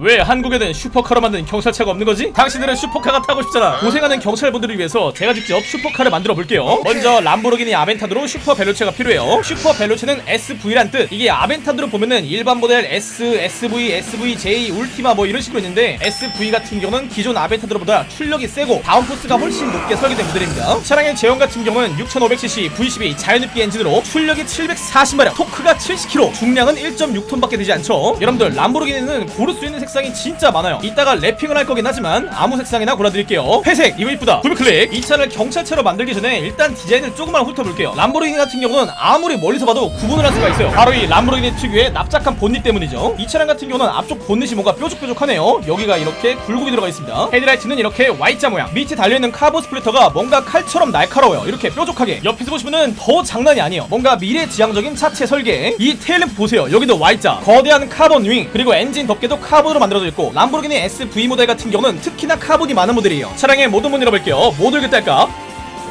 왜 한국에는 슈퍼카로 만든 경찰차가 없는 거지? 당신들은 슈퍼카가 타고 싶잖아. 고생하는 경찰분들을 위해서 제가 직접 슈퍼카를 만들어 볼게요. 먼저 람보르기니 아벤타도르 슈퍼 벨로체가 필요해요. 슈퍼 벨로체는 SV란 뜻. 이게 아벤타도르 보면은 일반 모델 S, SV, SVJ, 울티마 뭐 이런 식으로 있는데 SV 같은 경우는 기존 아벤타도르보다 출력이 세고 downforce가 훨씬 높게 설계된 모델입니다. 차량의 제원 같은 경우는 6500cc V12 자연흡기 엔진으로 출력이 740마력, 토크가 70kg, 중량은 1.6톤밖에 되지 않죠. 여러분들 람보르기니는 고를 수 있는 색상이 진짜 많아요. 이따가 wrapping을 할 거긴 하지만 아무 색상이나 골라드릴게요. 회색 이거 이쁘다. 더블클릭. 이 차를 경찰차로 만들기 전에 일단 디자인을 조금만 훑어볼게요. 람보르기니 같은 경우는 아무리 멀리서 봐도 구분을 할 수가 있어요. 바로 이 람보르기니 특유의 납작한 본닛 때문이죠. 이 차량 같은 경우는 앞쪽 본닛이 뭔가 뾰족뾰족하네요. 여기가 이렇게 굴곡이 들어가 있습니다. 헤드라이트는 이렇게 Y자 모양. 밑에 달려있는 카본 splitter가 뭔가 칼처럼 날카로워요. 이렇게 뾰족하게. 옆에서 보시면은 더 장난이 아니에요. 뭔가 미래지향적인 차체 설계. 이 테일램프 보세요. 여기도 Y자. 거대한 카본 윙. 그리고 엔진 덮개도 카본으로 만들어져 있고 람보르기니 SV 모델 같은 경우는 특히나 카본이 많은 모델이에요. 차량의 모든 문 열어볼게요. 뭐 들겠다 할까?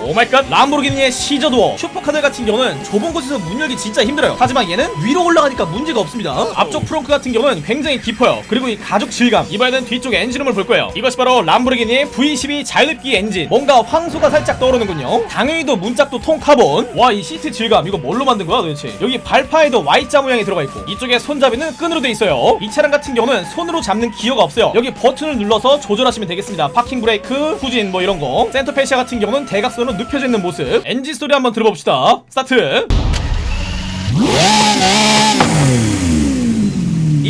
Oh my god. 람보르기니의 scissor door. 슈퍼카들 같은 경우는 좁은 곳에서 문 열기 진짜 힘들어요. 하지만 얘는 위로 올라가니까 문제가 없습니다. 앞쪽 frunk 같은 경우는 굉장히 깊어요. 그리고 이 가죽 질감. 이번에는 뒤쪽 엔진룸을 볼 거예요. 이것이 바로 람보르기니의 V12 자연흡기 엔진. 뭔가 황소가 살짝 떠오르는군요. 당연히도 문짝도 통카본. 와 이 시트 질감. 이거 뭘로 만든 거야 도대체? 여기 발판에도 Y자 모양이 들어가 있고. 이쪽에 손잡이는 끈으로 돼 있어요. 이 차량 같은 경우는 손으로 잡는 기어가 없어요. 여기 버튼을 눌러서 조절하시면 되겠습니다. 파킹 브레이크 후진 뭐 이런 거. center fascia 같은 경우는 대각선으로 눕혀져 있는 모습. 엔진 소리 한번 들어봅시다. 스타트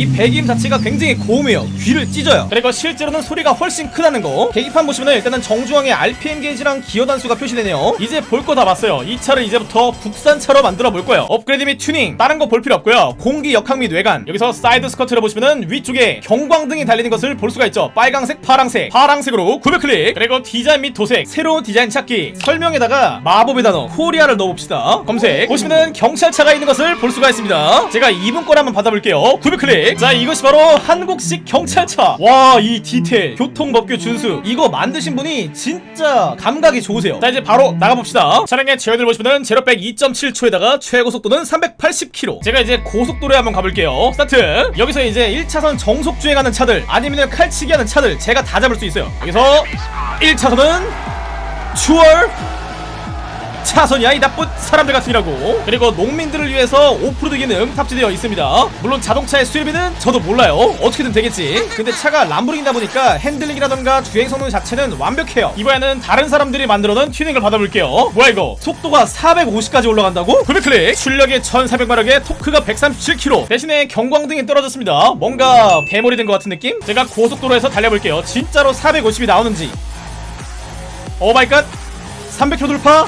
이 배기음 자체가 굉장히 고음이에요 귀를 찢어요. 그리고 실제로는 소리가 훨씬 크다는 거. 계기판 보시면 일단은 정중앙에 RPM 게이지랑 기어 단수가 표시되네요. 이제 볼 거 다 봤어요. 이 차를 이제부터 국산차로 만들어 볼 거예요. 업그레이드 및 튜닝. 다른 거 볼 필요 없고요. 공기 역학 및 외관. 여기서 side skirt를 보시면은 위쪽에 경광등이 달리는 것을 볼 수가 있죠. 빨강색 파랑색. 파랑색으로 구매 클릭. 그리고 디자인 및 도색. 새로운 디자인 찾기. 설명에다가 마법의 단어 코리아를 넣어봅시다. 검색. 보시면은 경찰차가 있는 것을 볼 수가 있습니다. 제가 이분 걸 한번 받아볼게요. 구매 클릭 자 이것이 바로 한국식 경찰차. 와 이 디테일. 교통법규 준수. 이거 만드신 분이 진짜 감각이 좋으세요. 자 이제 바로 나가봅시다. 차량의 제원을 보시면은 제로백 2.7초에다가 최고 속도는 380km 제가 이제 고속도로에 한번 가볼게요. 스타트. 여기서 이제 1차선 정속 주행하는 차들 아니면 칼치기 하는 차들 제가 다 잡을 수 있어요. 여기서 1차선은 추월 차선이야 이 나쁜 사람들 같으니라고. 그리고 농민들을 위해서 오프로드 기능 탑재되어 있습니다. 물론 자동차의 수리비는 저도 몰라요. 어떻게든 되겠지. 근데 차가 람보르기니다 보니까 핸들링이라던가 주행 성능 자체는 완벽해요. 이번에는 다른 사람들이 만들어놓은 튜닝을 받아볼게요. 뭐야 이거? 속도가 450까지 올라간다고? 구매클릭! 출력이 1400마력에 토크가 137km 대신에 경광등이 떨어졌습니다. 뭔가 대머리 된 것 같은 느낌? 제가 고속도로에서 달려볼게요. 진짜로 450이 나오는지. Oh my god! 300km 돌파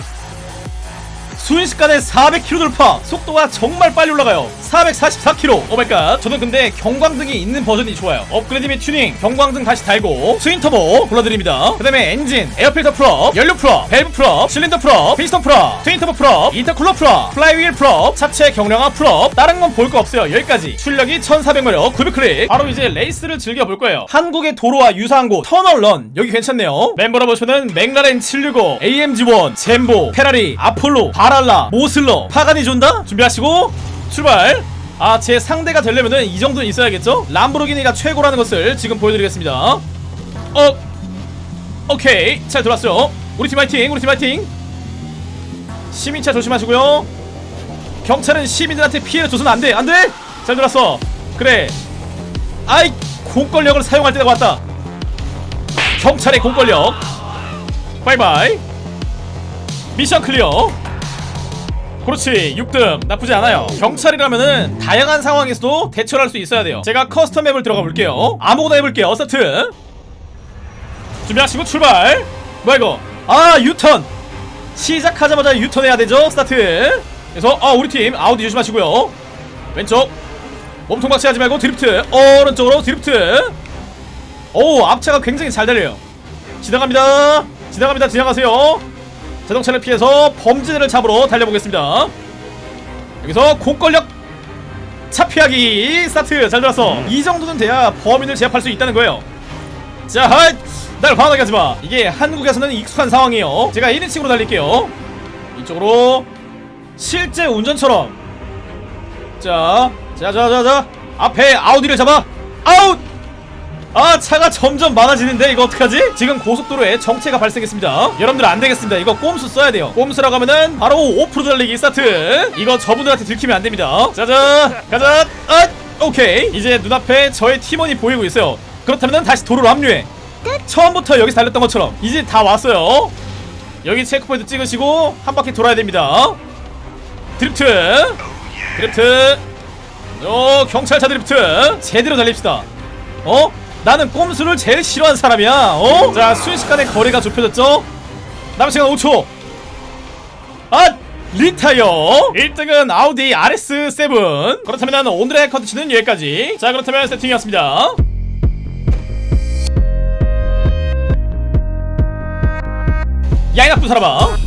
순식간에 400km 돌파. 속도가 정말 빨리 올라가요. 444km Oh my god. 저는 근데 경광등이 있는 버전이 좋아요. 업그레이드 및 튜닝. 경광등 다시 달고 twin 터보 골라드립니다. 그 다음에 엔진 에어필터 full up 연료 full up 밸브 full up 실린더 full up 피스톤 full up twin 터보 full up intercooler full up 플라이휠 full up 차체 경량화 full up. 다른 건 볼 거 없어요. 여기까지. 출력이 1400마력. 900클릭. 바로 이제 레이스를 즐겨볼 거예요. 한국의 도로와 유사한 곳 tunnel run. 여기 괜찮네요. 멤버로 보시면은 맥라렌 765 AMG1 젠보 페라리 아폴로 바 랄라 모슬러 파가니 존다? 준비하시고 출발. 아 제 상대가 되려면은 이 정도는 있어야겠죠? 람보르기니가 최고라는 것을 지금 보여드리겠습니다. 어 오케이. 잘 들어왔어요. 우리 팀 화이팅 우리 팀 화이팅. 시민차 조심하시고요. 경찰은 시민들한테 피해를 줘서는 안돼 안돼! 잘 들어왔어. 그래. 아이 공권력을 사용할 때가 왔다. 경찰의 공권력. 바이바이. mission clear 그렇지 6등. 나쁘지 않아요. 경찰이라면은 다양한 상황에서도 대처를 할 수 있어야 돼요. 제가 custom map을 들어가 볼게요. 아무거나 해볼게요. 스타트. 준비하시고 출발. 뭐야 이거? 아 유턴. 시작하자마자 유턴해야 되죠? 스타트. 그래서 아 우리 팀 아우디 조심하시고요. 왼쪽. 몸통 박치기 하지 말고 드리프트. 오른쪽으로 드리프트. 오 앞차가 굉장히 잘 달려요. 지나갑니다. 지나갑니다. 지나가세요 자동차를 피해서 범죄자를 잡으러 달려보겠습니다. 여기서 공권력 차피하기 스타트. 잘 들었어. 이 정도는 돼야 범인을 제압할 수 있다는 거예요. 자, 날 화나게 하지마. 이게 한국에서는 익숙한 상황이에요. 제가 1인칭으로 달릴게요. 이쪽으로 실제 운전처럼. 자, 자, 자, 자, 자. 앞에 아우디를 잡아. 아웃 아 차가 점점 많아지는데 이거 어떡하지? 지금 고속도로에 정체가 발생했습니다. 여러분들 안되겠습니다. 이거 꼼수 써야 돼요. 꼼수라고 하면은 바로 오프로드 달리기 스타트. 이거 저분들한테 들키면 안됩니다. 자자 가자! 아 오케이. 이제 눈앞에 저의 팀원이 보이고 있어요. 그렇다면 다시 도로로 합류해. 처음부터 여기서 달렸던 것처럼 이제 다 왔어요. 여기 checkpoint 찍으시고 한 바퀴 돌아야 됩니다. 드리프트! 드리프트! 어 경찰차 드리프트! 제대로 달립시다. 어? 나는 꼼수를 제일 싫어하는 사람이야. 어? 자 순식간에 거리가 좁혀졌죠? 남은 시간 5초. 아! retire. 1등은 아우디 RS7 그렇다면 오늘의 컨텐츠는 여기까지. 자 그렇다면 세팅이었습니다. 야이 나쁜 사람아